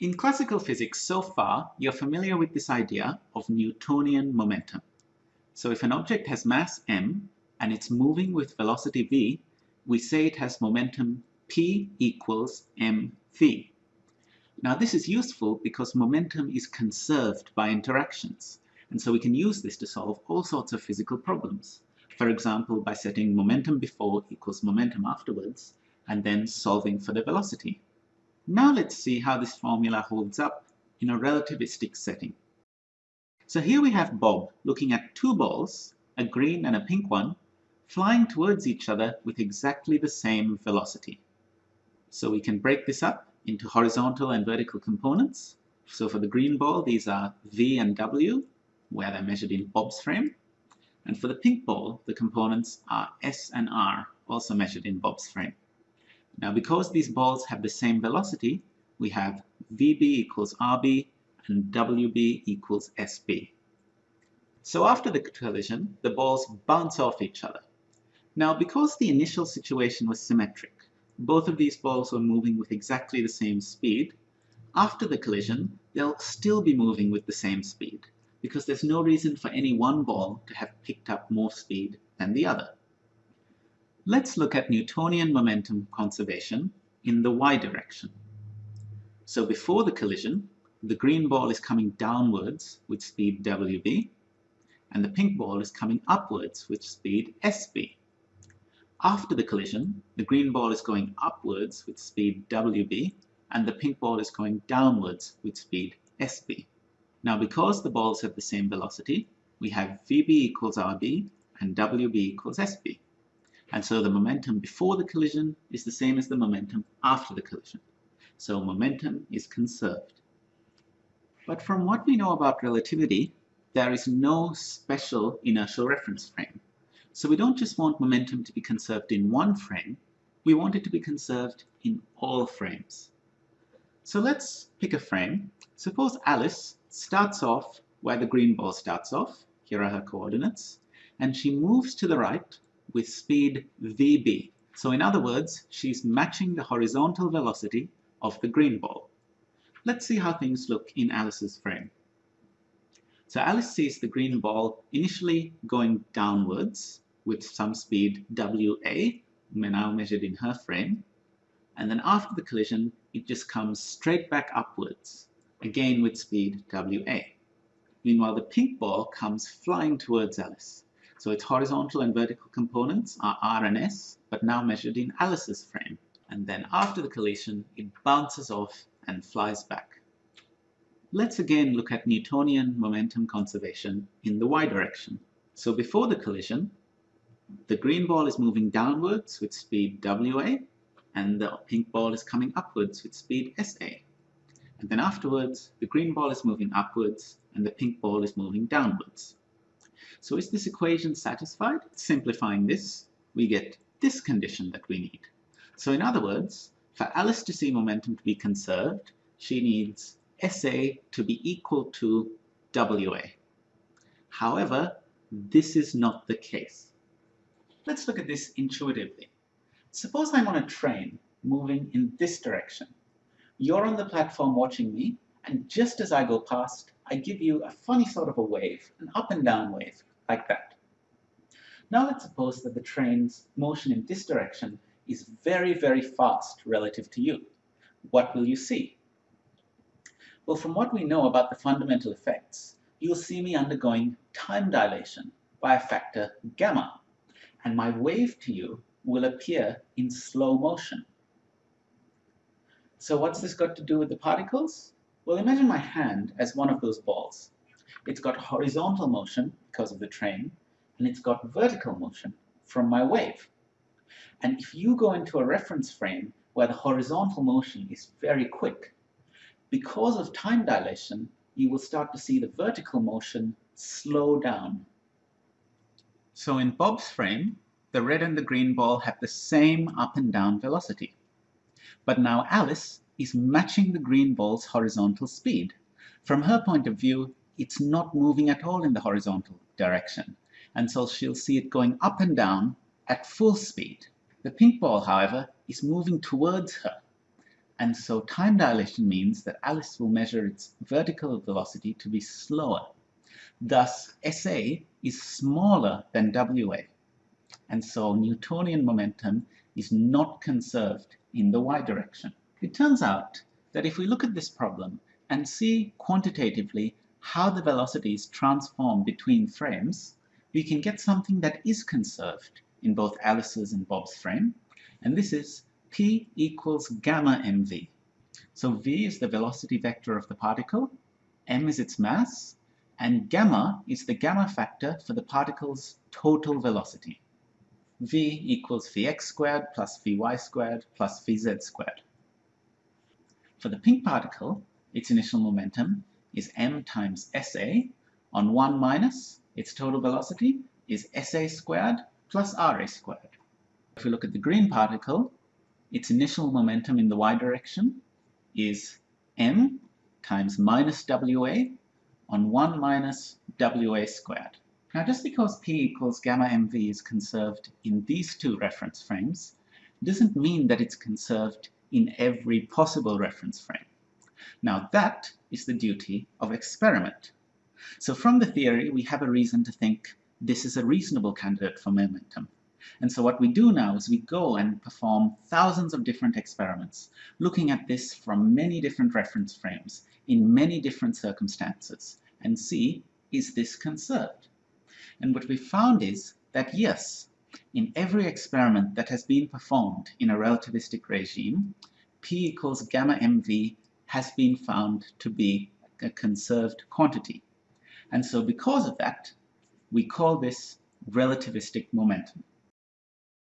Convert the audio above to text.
In classical physics, so far, you're familiar with this idea of Newtonian momentum. So if an object has mass m and it's moving with velocity v, we say it has momentum p equals mv. Now this is useful because momentum is conserved by interactions, and so we can use this to solve all sorts of physical problems. For example, by setting momentum before equals momentum afterwards, and then solving for the velocity. Now let's see how this formula holds up in a relativistic setting. So here we have Bob looking at two balls, a green and a pink one, flying towards each other with exactly the same velocity. So we can break this up into horizontal and vertical components. So for the green ball, these are V and W, where they're measured in Bob's frame. And for the pink ball, the components are S and R, also measured in Bob's frame. Now because these balls have the same velocity, we have VB equals RB and WB equals SB. So after the collision, the balls bounce off each other. Now because the initial situation was symmetric, both of these balls were moving with exactly the same speed, after the collision, they'll still be moving with the same speed, because there's no reason for any one ball to have picked up more speed than the other. Let's look at Newtonian momentum conservation in the y direction. So before the collision, the green ball is coming downwards with speed wb, and the pink ball is coming upwards with speed sb. After the collision, the green ball is going upwards with speed wb, and the pink ball is going downwards with speed sb. Now because the balls have the same velocity, we have vb equals rb and wb equals sb. And so the momentum before the collision is the same as the momentum after the collision. So momentum is conserved. But from what we know about relativity, there is no special inertial reference frame. So we don't just want momentum to be conserved in one frame, we want it to be conserved in all frames. So let's pick a frame. Suppose Alice starts off where the green ball starts off, here are her coordinates, and she moves to the right with speed vb. So in other words, she's matching the horizontal velocity of the green ball. Let's see how things look in Alice's frame. So Alice sees the green ball initially going downwards with some speed wa, now measured in her frame, and then after the collision it just comes straight back upwards, again with speed wa. Meanwhile the pink ball comes flying towards Alice. So its horizontal and vertical components are R and S, but now measured in Alice's frame. And then after the collision, it bounces off and flies back. Let's again look at Newtonian momentum conservation in the y direction. So before the collision, the green ball is moving downwards with speed WA, and the pink ball is coming upwards with speed SA. And then afterwards, the green ball is moving upwards, and the pink ball is moving downwards. So is this equation satisfied? Simplifying this, we get this condition that we need. So in other words, for Alice to see momentum to be conserved, she needs SA to be equal to WA. However, this is not the case. Let's look at this intuitively. Suppose I'm on a train moving in this direction. You're on the platform watching me, and just as I go past, I give you a funny sort of a wave, an up and down wave, like that. Now let's suppose that the train's motion in this direction is very, very fast relative to you. What will you see? Well, from what we know about the fundamental effects, you'll see me undergoing time dilation by a factor gamma, and my wave to you will appear in slow motion. So what's this got to do with the particles? Well, imagine my hand as one of those balls. It's got horizontal motion because of the train, and it's got vertical motion from my wave. And if you go into a reference frame where the horizontal motion is very quick, because of time dilation, you will start to see the vertical motion slow down. So in Bob's frame, the red and the green ball have the same up and down velocity. But now Alice is matching the green ball's horizontal speed. From her point of view, it's not moving at all in the horizontal direction, and so she'll see it going up and down at full speed. The pink ball, however, is moving towards her, And so time dilation means that Alice will measure its vertical velocity to be slower. Thus, SA is smaller than WA. And so Newtonian momentum is not conserved in the y direction. It turns out that if we look at this problem and see quantitatively how the velocities transform between frames, we can get something that is conserved in both Alice's and Bob's frame, and this is p equals gamma mv. So v is the velocity vector of the particle, m is its mass, and gamma is the gamma factor for the particle's total velocity. v equals vx squared plus vy squared plus vz squared. For the pink particle, its initial momentum is m times sa on 1 minus its total velocity is sa squared plus ra squared. If we look at the green particle, its initial momentum in the y direction is m times minus wa on 1 minus wa squared. Now just because p equals gamma mv is conserved in these two reference frames doesn't mean that it's conserved in every possible reference frame. Now that is the duty of experiment. So from the theory, we have a reason to think this is a reasonable candidate for momentum. And so what we do now is we go and perform thousands of different experiments, looking at this from many different reference frames, in many different circumstances, and see, is this conserved? And what we found is that yes, in every experiment that has been performed in a relativistic regime, P equals gamma mv has been found to be a conserved quantity. And so because of that, we call this relativistic momentum.